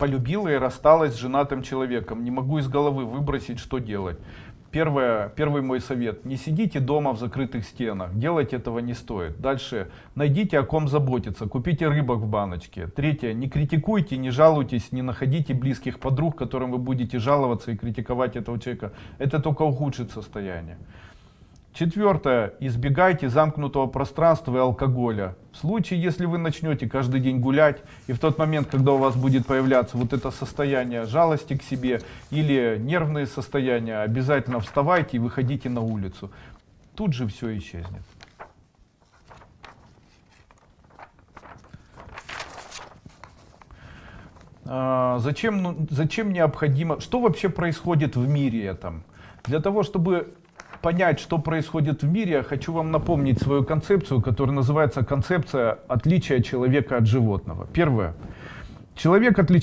полюбила и рассталась с женатым человеком. Не могу из головы выбросить, что делать. Первое, первый мой совет. Не сидите дома в закрытых стенах. Делать этого не стоит. Дальше. Найдите о ком заботиться. Купите рыбок в баночке. Третье. Не критикуйте, не жалуйтесь, не находите близких подруг, которым вы будете жаловаться и критиковать этого человека. Это только ухудшит состояние. Четвертое. Избегайте замкнутого пространства и алкоголя. В случае, если вы начнете каждый день гулять, и в тот момент, когда у вас будет появляться вот это состояние жалости к себе или нервные состояния, обязательно вставайте и выходите на улицу. Тут же все исчезнет. А, зачем, ну, зачем необходимо, что вообще происходит в мире этом? Для того, чтобы понять, что происходит в мире, я хочу вам напомнить свою концепцию, которая называется концепция отличия человека от животного. Первое. Человек отличается